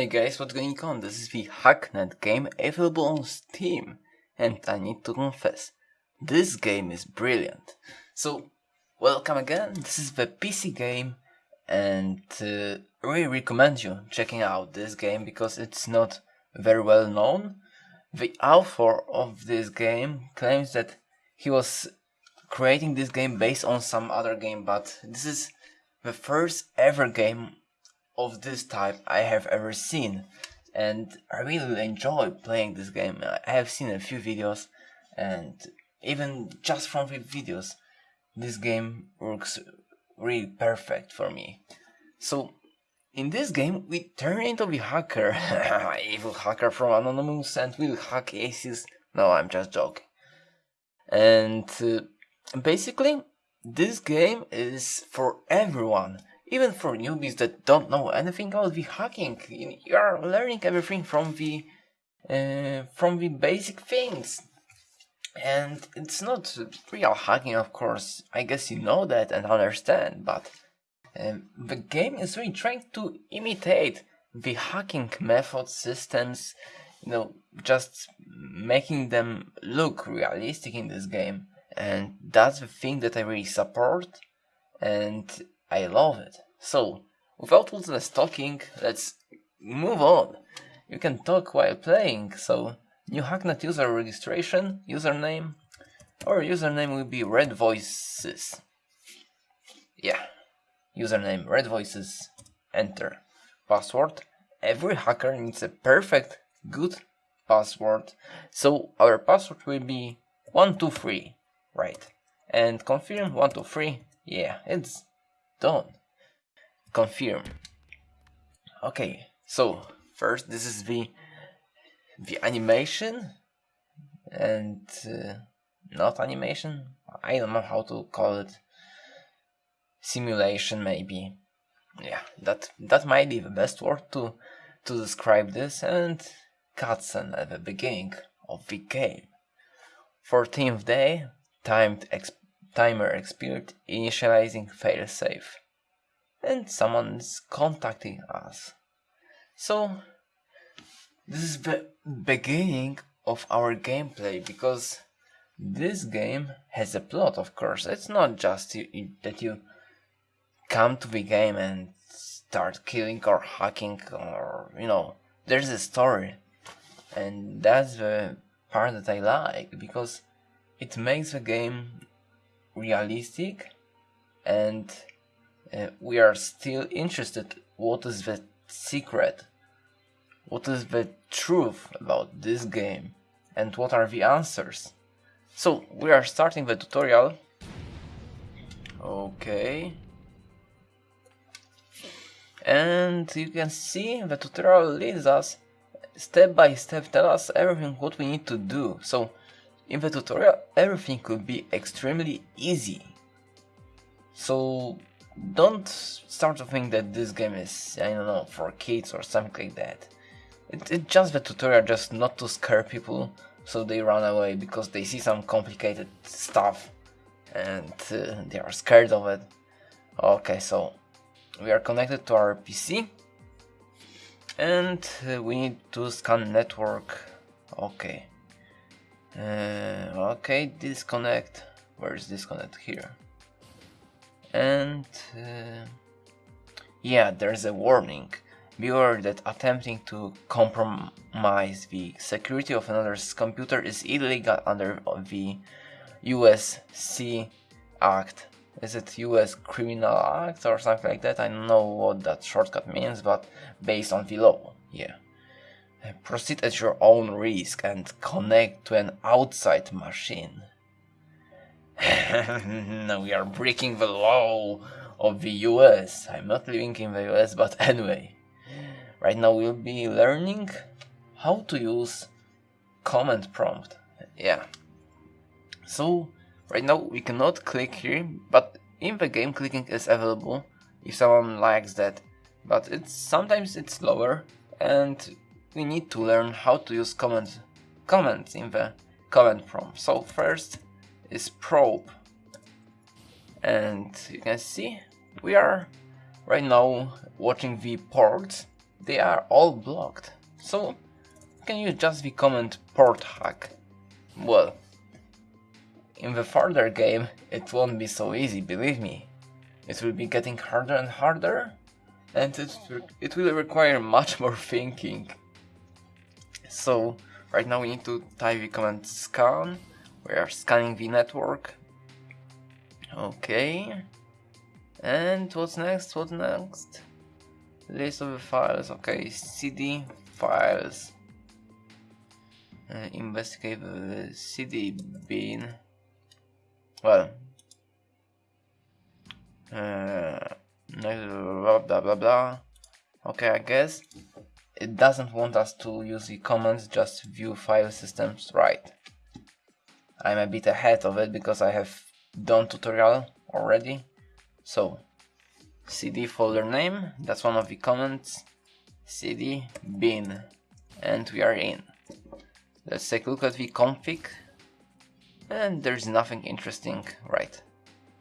Hey guys, what's going on? This is the Hacknet game available on Steam. And I need to confess, this game is brilliant. So, welcome again, this is the PC game and uh, really recommend you checking out this game because it's not very well known. The author of this game claims that he was creating this game based on some other game, but this is the first ever game of this type I have ever seen and I really enjoy playing this game. I have seen a few videos and even just from the videos this game works really perfect for me. So in this game we turn into the hacker, evil hacker from Anonymous and will hack aces. No, I'm just joking. And uh, basically this game is for everyone even for newbies that don't know anything about the hacking, you are learning everything from the uh, from the basic things. And it's not real hacking, of course. I guess you know that and understand, but um, the game is really trying to imitate the hacking method systems, you know, just making them look realistic in this game. And that's the thing that I really support. And I love it. So, without less talking, let's move on. You can talk while playing, so new Hacknet user registration, username, our username will be Red Voices. Yeah, username Red Voices, enter. Password, every hacker needs a perfect, good password, so our password will be 123, right? And confirm 123, yeah, it's done. Confirm. Okay, so first this is the the animation and uh, not animation. I don't know how to call it. Simulation maybe. Yeah, that that might be the best word to to describe this and cutscene at the beginning of the game. 14th day, timed exp timer expired, initializing failsafe. And someone's contacting us. So, this is the beginning of our gameplay because this game has a plot, of course. It's not just you, that you come to the game and start killing or hacking or, you know, there's a story. And that's the part that I like because it makes the game realistic and uh, we are still interested what is the secret what is the truth about this game and what are the answers. So we are starting the tutorial. Okay. And you can see the tutorial leads us. Step by step tell us everything what we need to do. So in the tutorial, everything could be extremely easy. So don't start to think that this game is, I don't know, for kids or something like that. It, it's just the tutorial just not to scare people so they run away because they see some complicated stuff and uh, they are scared of it. Okay, so we are connected to our PC and uh, we need to scan network. Okay. Uh, okay, disconnect. Where is disconnect? Here. And uh, yeah, there's a warning. Beware that attempting to compromise the security of another's computer is illegal under the USC Act. Is it US Criminal Act or something like that? I don't know what that shortcut means, but based on the law, yeah. Proceed at your own risk and connect to an outside machine. we are breaking the law of the US. I'm not living in the US, but anyway. Right now we'll be learning how to use command prompt. Yeah. So, right now we cannot click here, but in the game clicking is available if someone likes that. But it's sometimes it's slower and we need to learn how to use comments, comments in the command prompt. So first is probe and you can see we are right now watching the ports they are all blocked. So can you just the comment port hack? Well, in the further game it won't be so easy, believe me. It will be getting harder and harder and it, it will require much more thinking. So right now we need to type the command scan, we are scanning the network. Okay. And what's next? What's next? List of the files. Okay, CD files. Uh, investigate the CD bin. Well. Uh, blah blah blah blah. Okay, I guess it doesn't want us to use the commands, just view file systems. Right. I'm a bit ahead of it because I have done tutorial already. So, cd folder name, that's one of the comments, cd bin, and we are in. Let's take a look at the config, and there's nothing interesting, right.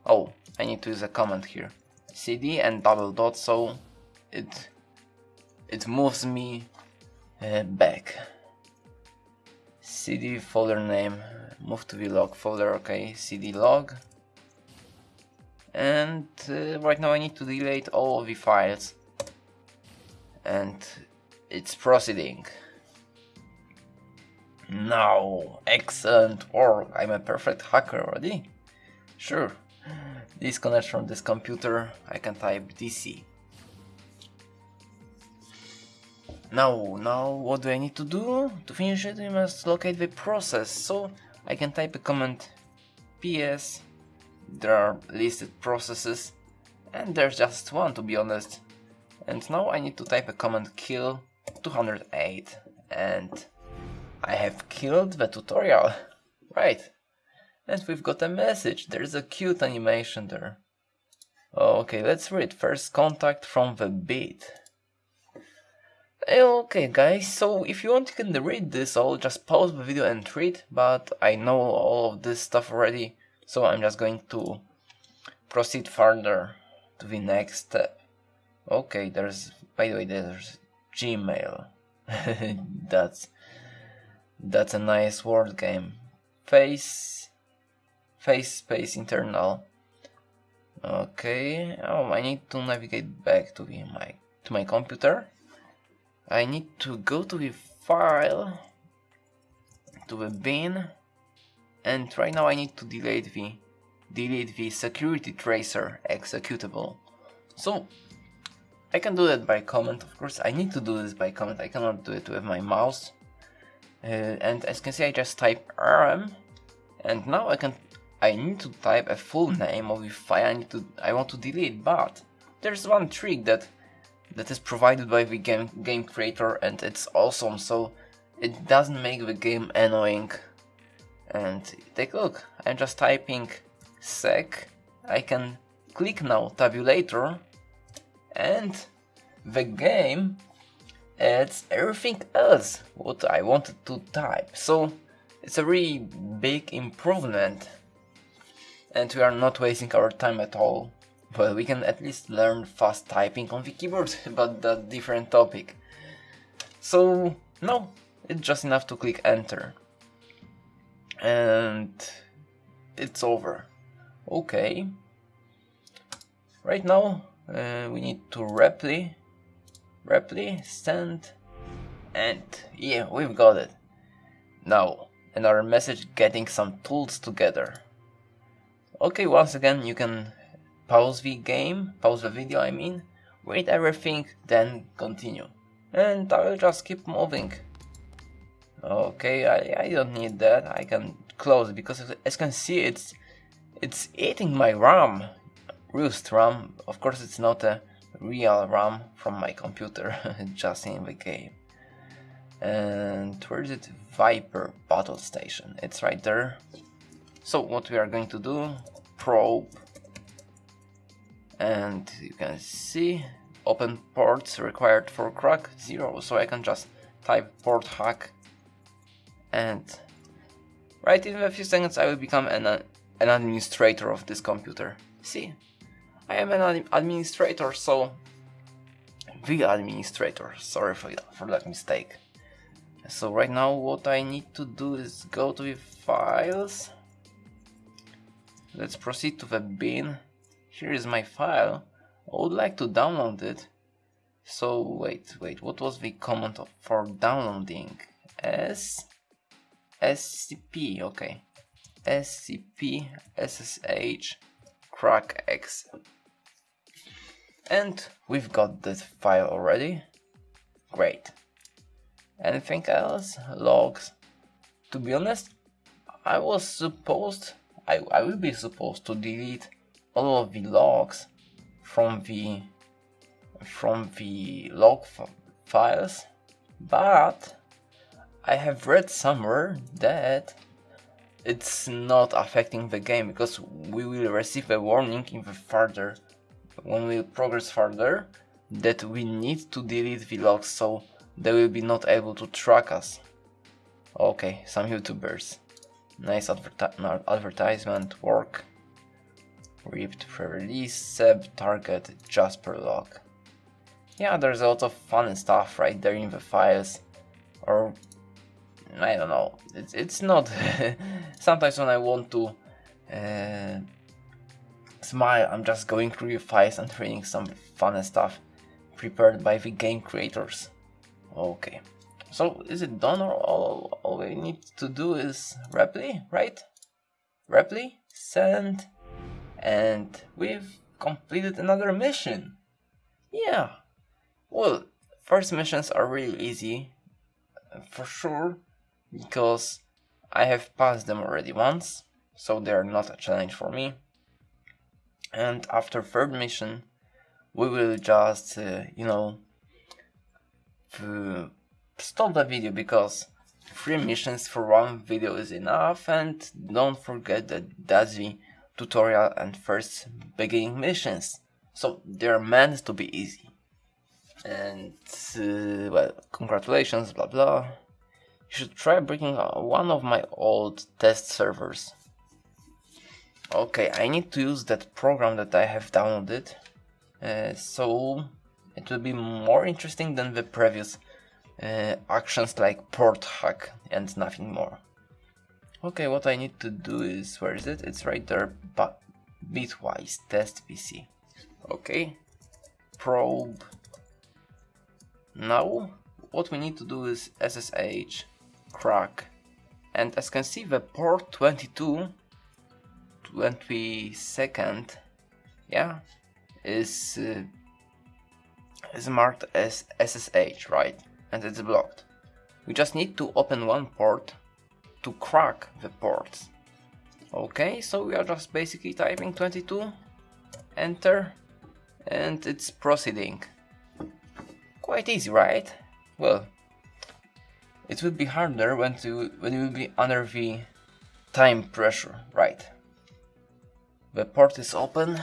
Oh, I need to use a command here. cd and double dot, so it, it moves me uh, back. cd folder name, move to the log folder, okay, cd log, and uh, right now I need to delete all the files. And it's proceeding. Now excellent or I'm a perfect hacker already. Sure. Disconnect from this computer I can type DC now now what do I need to do to finish it? We must locate the process. So I can type a command ps there are listed processes and there's just one to be honest. And now I need to type a command kill 208 and I have killed the tutorial. Right. And we've got a message. There's a cute animation there. Oh, okay let's read. First contact from the bit Eh, okay guys so if you want you can read this I'll just pause the video and read but I know all of this stuff already so I'm just going to proceed further to the next step. Okay, there's, by the way, there's Gmail. that's, that's a nice word game. Face, face space internal. Okay, oh, I need to navigate back to the, my, to my computer. I need to go to the file, to the bin, and right now I need to delete the delete the security tracer executable. So I can do that by command, of course. I need to do this by command. I cannot do it with my mouse. Uh, and as you can see, I just type rm, and now I can. I need to type a full name of the file I need to. I want to delete, but there's one trick that that is provided by the game game creator, and it's awesome. So it doesn't make the game annoying. And take a look I'm just typing sec I can click now tabulator and the game adds everything else what I wanted to type. So it's a really big improvement. And we are not wasting our time at all well we can at least learn fast typing on the keyboard but that's different topic so no it's just enough to click enter and it's over. Okay. Right now uh, we need to repli, repli, send, and yeah, we've got it. Now, another message getting some tools together. Okay, once again you can pause the game, pause the video I mean, wait everything, then continue. And I will just keep moving. Okay, I, I don't need that. I can close because as you can see it's it's eating my RAM. Roost RAM. Of course it's not a real RAM from my computer, just in the game. And where is it? Viper Battle Station. It's right there. So what we are going to do, probe, and you can see open ports required for crack zero. So I can just type port hack and right in a few seconds I will become an, an administrator of this computer. See, I am an administrator, so the administrator. Sorry for, for that mistake. So right now what I need to do is go to the files. Let's proceed to the bin. Here is my file. I would like to download it. So wait, wait, what was the command for downloading? S SCP, okay. SCP SSH crack X. And we've got this file already. Great. Anything else? Logs. To be honest, I was supposed, I, I will be supposed to delete all of the logs from the from the log files, but I have read somewhere that it's not affecting the game because we will receive a warning in the further when we progress further that we need to delete the logs so they will be not able to track us. Okay, some YouTubers. Nice adverti advertisement, work. Ripped pre-release, Seb, target, Jasper log. Yeah, there's a lot of fun stuff right there in the files. Or, I don't know, it's, it's not... Sometimes when I want to uh, smile, I'm just going through the files and reading some fun stuff prepared by the game creators. Okay. So is it done or all, all we need to do is repli, right? Repli, send, and we've completed another mission. Yeah. Well, first missions are really easy, for sure, because I have passed them already once, so they're not a challenge for me. And after third mission, we will just, uh, you know, stop the video because three missions for one video is enough and don't forget that the tutorial and first beginning missions. So they're meant to be easy. And uh, well congratulations blah blah. You should try breaking one of my old test servers. Okay I need to use that program that I have downloaded. Uh, so it will be more interesting than the previous uh, actions like port hack and nothing more. Okay, what I need to do is, where is it? It's right there, but bitwise test PC. Okay, probe. Now, what we need to do is SSH crack. And as can see, the port 22, 22nd, yeah, is uh, is marked as SSH, right? And it's blocked. We just need to open one port to crack the ports. Okay, so we are just basically typing 22, enter, and it's proceeding. Quite easy, right? Well, it will be harder when, to, when you will be under the time pressure, right? The port is open,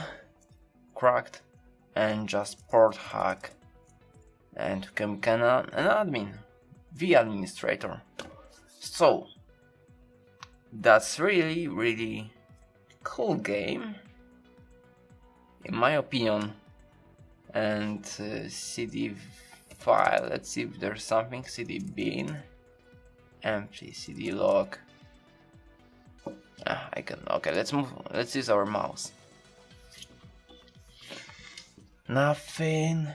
cracked, and just port hack and become an admin, the administrator. So, that's really, really cool game, in my opinion. And uh, CD file, let's see if there's something, CD bin, empty, CD log. Ah, I can, okay, let's move, let's use our mouse. Nothing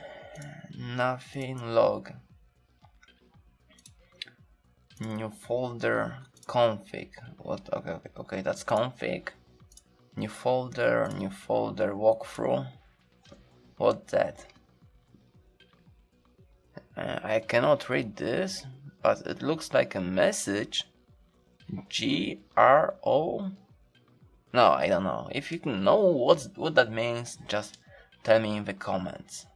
nothing log new folder config. What okay okay, that's config. New folder new folder walkthrough. What that? Uh, I cannot read this but it looks like a message. G R O. No I don't know. If you know what what that means just tell me in the comments.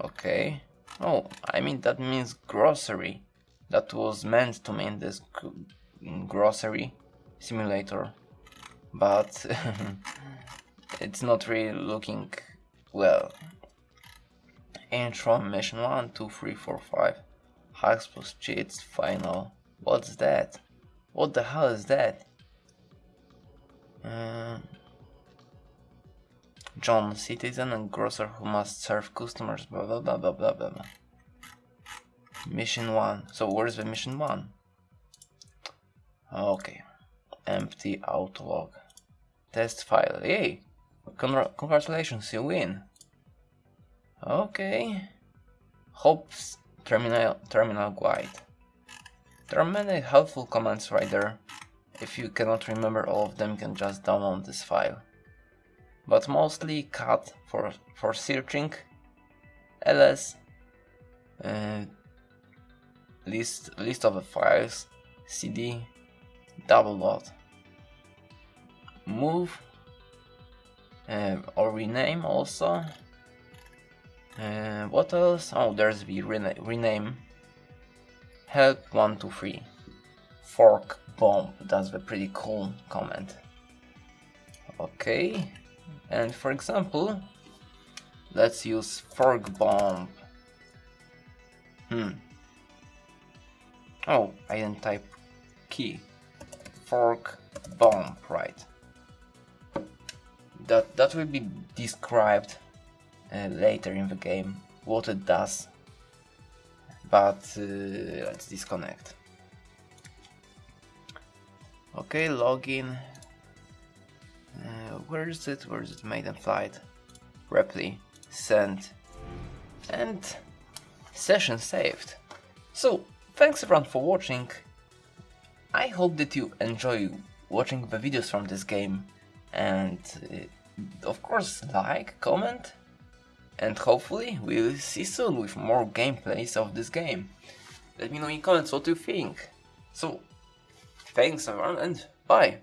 Okay. Oh, I mean that means grocery. That was meant to mean this grocery simulator. But it's not really looking well. Intro, mission 1, 2, 3, 4, 5. Hacks plus cheats, final. What's that? What the hell is that? Uh, John, citizen and grocer who must serve customers, blah blah blah blah blah blah. Mission 1. So where's the mission 1? Okay. Empty outlog. Test file. Yay! Congr congratulations, you win. Okay. Hopes terminal terminal guide. There are many helpful commands right there. If you cannot remember all of them, you can just download this file. But mostly cat for for searching, ls, uh, list list of the files, cd, double dot, move, uh, or rename also. Uh, what else? Oh, there's the rena rename. Help 123. Fork bomb. That's a pretty cool comment. Okay. And for example, let's use fork bomb. Hmm. Oh, I didn't type key. Fork bomb, right. That, that will be described uh, later in the game, what it does. But uh, let's disconnect. Okay, login. Uh, where is it? Where is it? Maiden flight. Reply. Send. And session saved. So, thanks everyone for watching. I hope that you enjoy watching the videos from this game and uh, of course like, comment and hopefully we'll see soon with more gameplays of this game. Let me know in comments what you think. So, thanks everyone and bye!